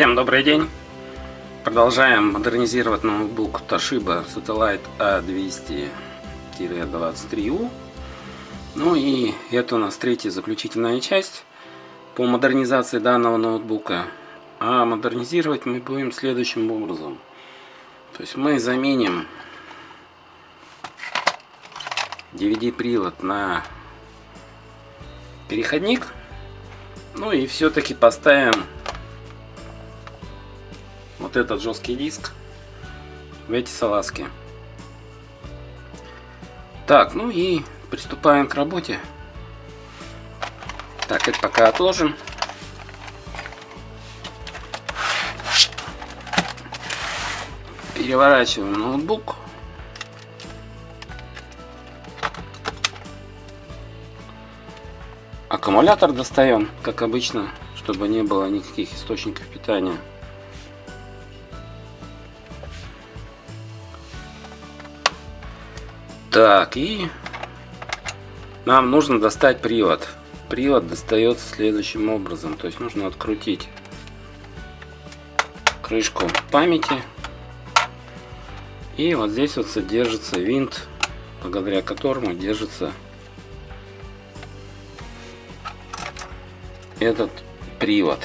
Всем добрый день! Продолжаем модернизировать ноутбук Toshiba Satellite A200-23U. Ну и это у нас третья заключительная часть по модернизации данного ноутбука. А модернизировать мы будем следующим образом. То есть мы заменим DVD-привод на переходник. Ну и все-таки поставим вот этот жесткий диск в эти салазки. Так, ну и приступаем к работе. Так, это пока отложим. Переворачиваем ноутбук. Аккумулятор достаем, как обычно, чтобы не было никаких источников питания. Так, и нам нужно достать привод. Привод достается следующим образом. То есть нужно открутить крышку памяти. И вот здесь вот содержится винт, благодаря которому держится этот привод.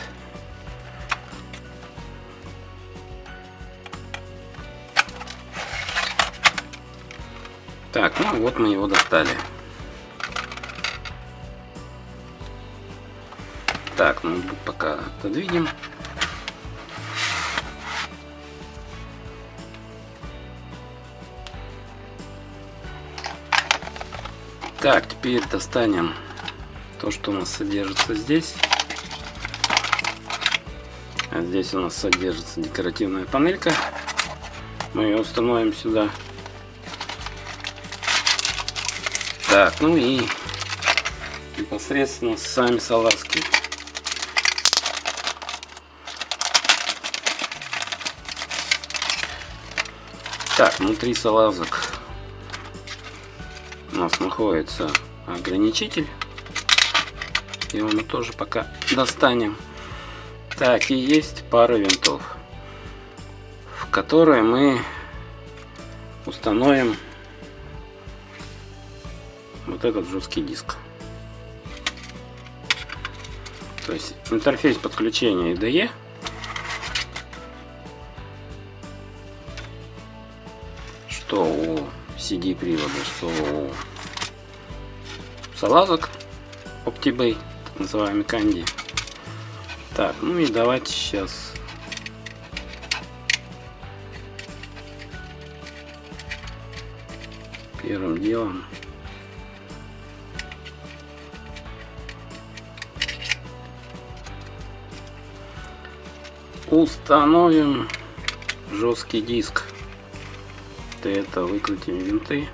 Так, ну вот мы его достали. Так, ноутбук пока отодвинем. Так, теперь достанем то, что у нас содержится здесь. А здесь у нас содержится декоративная панелька. Мы ее установим сюда. Так, ну и непосредственно сами салазки. Так, внутри салазок у нас находится ограничитель. Его мы тоже пока достанем. Так, и есть пара винтов, в которые мы установим вот этот жесткий диск. То есть интерфейс подключения IDE. Что у CD привода, что у салазок OptiBay, так называемый Candy. Так, ну и давайте сейчас первым делом установим жесткий диск. Для этого выкрутим винты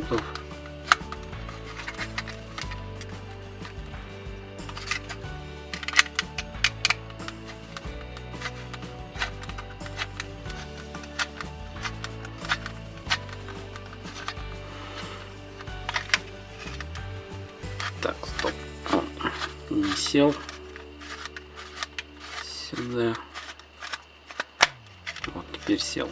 помощи винтов. Так, стоп. Не сел сюда. Вот теперь сел.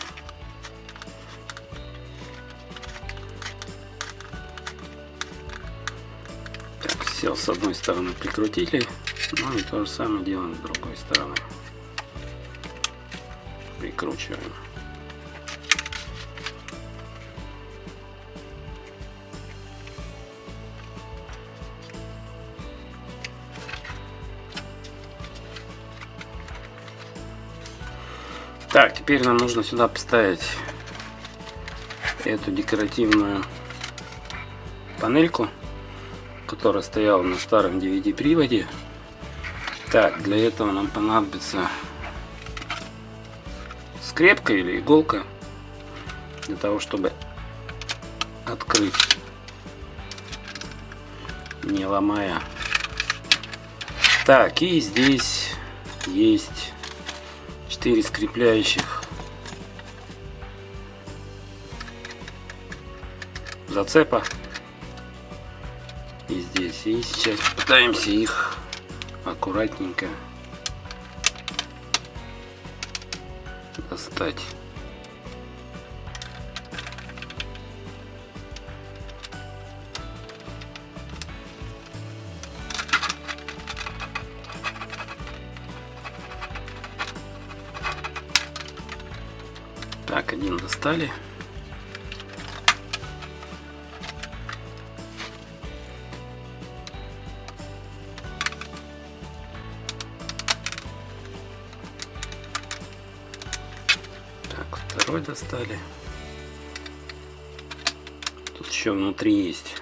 С одной стороны прикрутили ну и то же самое делаем с другой стороны. Прикручиваем. Так, теперь нам нужно сюда поставить эту декоративную панельку которая стояла на старом DVD приводе. Так, для этого нам понадобится скрепка или иголка для того, чтобы открыть, не ломая. Так, и здесь есть 4 скрепляющих зацепа и здесь и сейчас пытаемся их аккуратненько достать Так, один достали. Достали. Тут еще внутри есть.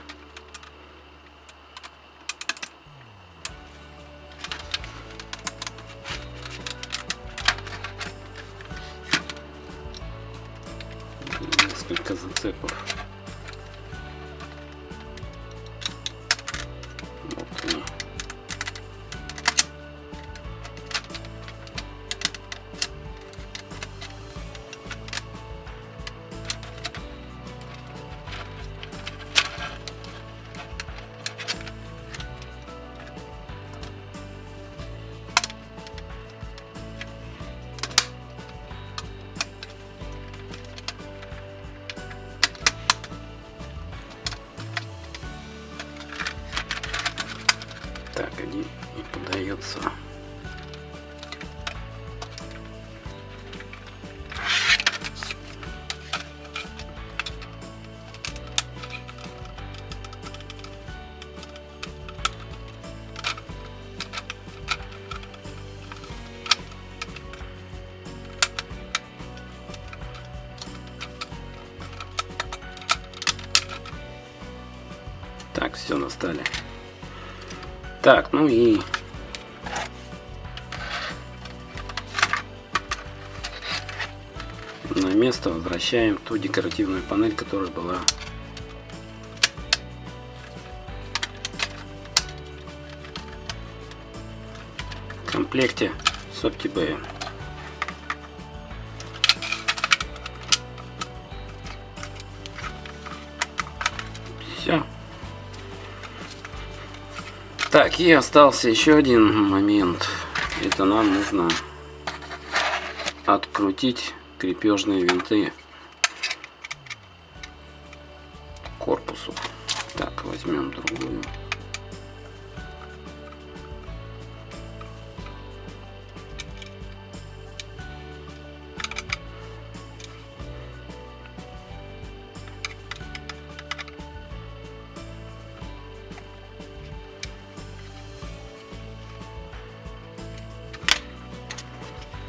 Все, настали. Так, ну и на место возвращаем ту декоративную панель, которая была в комплекте с OptiBay. Все. Так, и остался еще один момент. Это нам нужно открутить крепежные винты корпусу. Так, возьмем другую.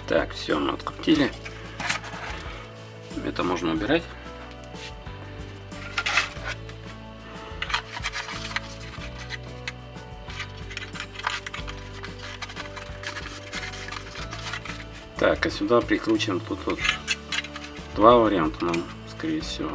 Так, все, мы открутили. Это можно убирать. Так, а сюда прикручиваем тут вот два варианта нам, скорее всего.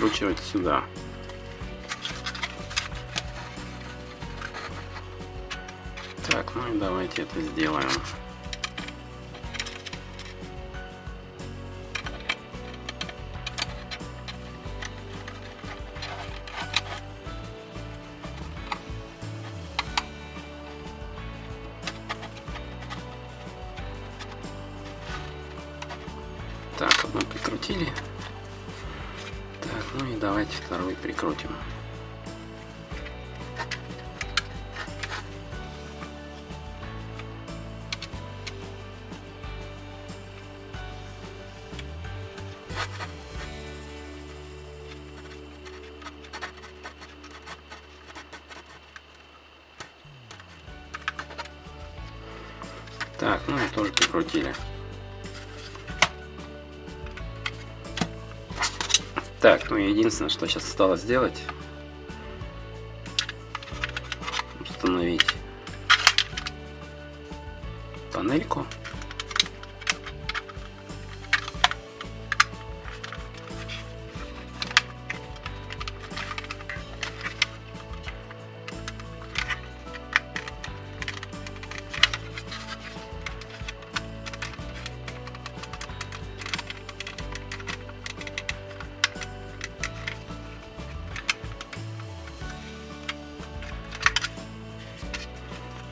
Прикручивать сюда. Так, ну и давайте это сделаем. Так, одну прикрутили. Ну и давайте второй прикрутим. Так, ну единственное, что сейчас осталось сделать, установить панельку.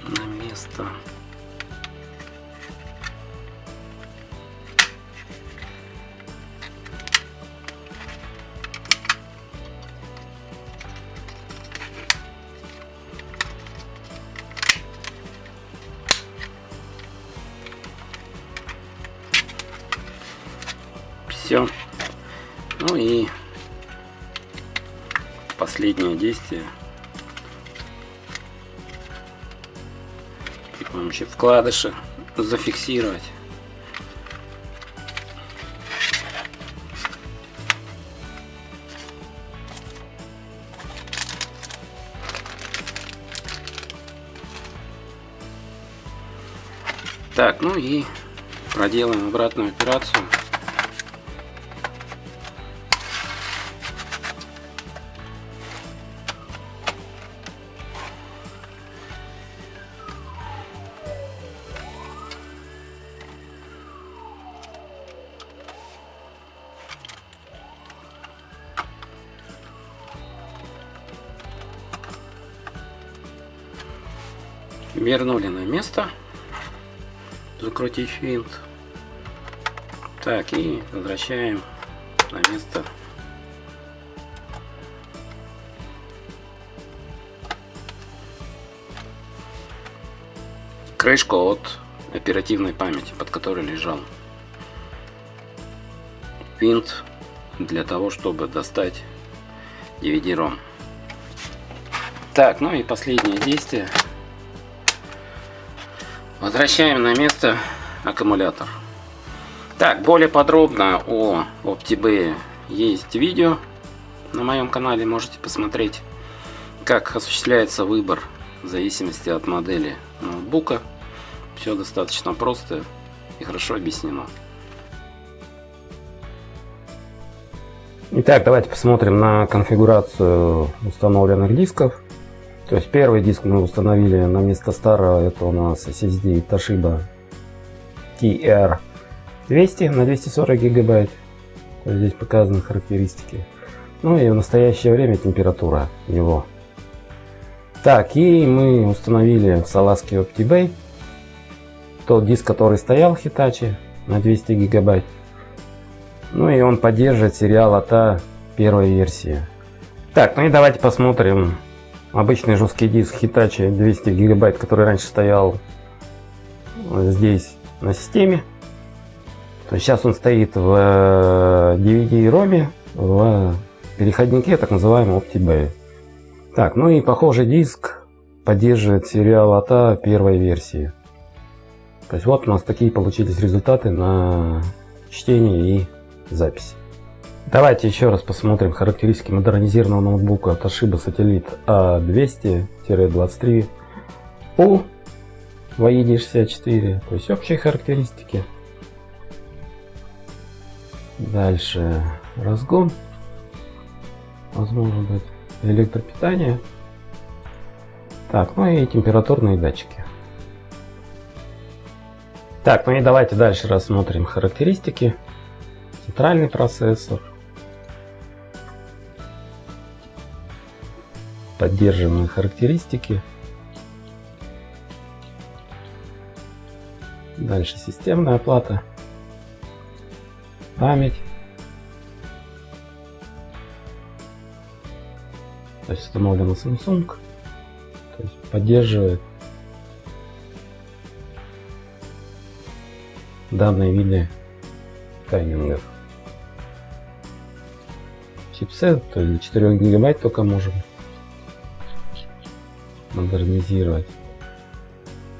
На место. Все. Ну и последнее действие помощи вкладыша зафиксировать. Так, ну и проделаем обратную операцию. Вернули на место. Закрутить винт. Так и возвращаем на место. Крышку от оперативной памяти под которой лежал. Винт для того чтобы достать DVD-ROM так ну и последнее действие Возвращаем на место аккумулятор. Так, более подробно о OptiB есть видео на моем канале, можете посмотреть, как осуществляется выбор в зависимости от модели ноутбука. Все достаточно просто и хорошо объяснено. Итак, давайте посмотрим на конфигурацию установленных дисков. То есть первый диск мы установили на место старого, это у нас SSD Toshiba TR200 на 240 гигабайт. Здесь показаны характеристики. Ну и в настоящее время температура его. Так, и мы установили в салазке OptiBay тот диск, который стоял в Hitachi на 200 гигабайт. Ну и он поддерживает сериал АТА первой версии. Так, ну и давайте посмотрим обычный жесткий диск Hitachi 200 гигабайт, который раньше стоял здесь на системе. То сейчас он стоит в DVD-ROM, в переходнике, так называемом OptiBay. Так, ну и похожий диск поддерживает сериал АТА первой версии. То есть вот у нас такие получились результаты на чтение и запись. Давайте еще раз посмотрим характеристики модернизированного ноутбука Toshiba Satellite A200-23U в AED64. То есть общие характеристики. Дальше разгон. Возможно быть электропитание. Так, ну и температурные датчики. Так, ну и давайте дальше рассмотрим характеристики. Центральный процессор, поддерживаемые характеристики. Дальше системная оплата, память. То есть установлена Samsung, то есть поддерживает данные виды таймингов. Чипсет, то есть 4 гигабайт только можем модернизировать.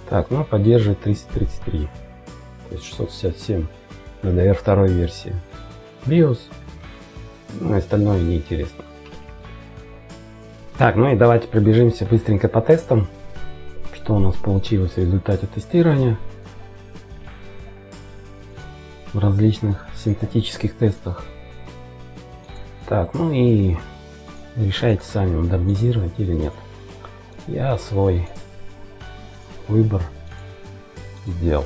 Так, ну поддерживает 333, то есть 667 DDR второй версии. BIOS Ну, остальное неинтересно. Так, ну и давайте пробежимся быстренько по тестам. Что у нас получилось в результате тестирования. В различных синтетических тестах. Так, ну и решайте сами, модернизировать или нет. Я свой выбор сделал.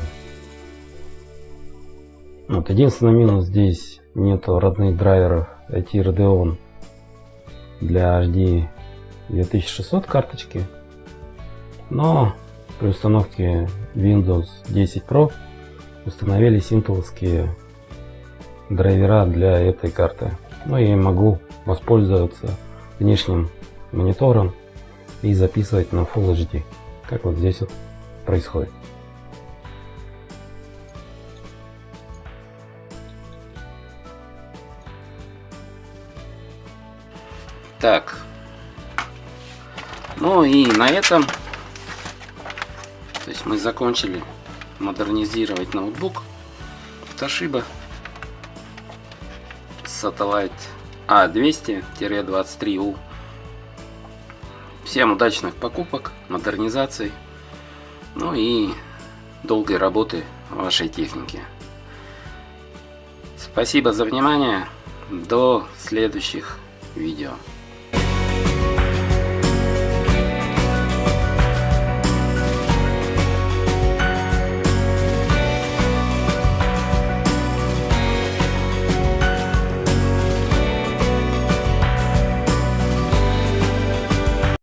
Вот единственный минус здесь нету родных драйверов IT Radeon для HD 2600 карточки. Но при установке Windows 10 Pro установились интеловские драйвера для этой карты. Ну и могу воспользоваться внешним монитором и записывать на Full HD, как вот здесь вот происходит. Так. Ну и на этом то есть мы закончили модернизировать ноутбук Toshiba Satellite A200-23U. Всем удачных покупок, модернизаций, ну и долгой работы вашей техники. Спасибо за внимание. До следующих видео.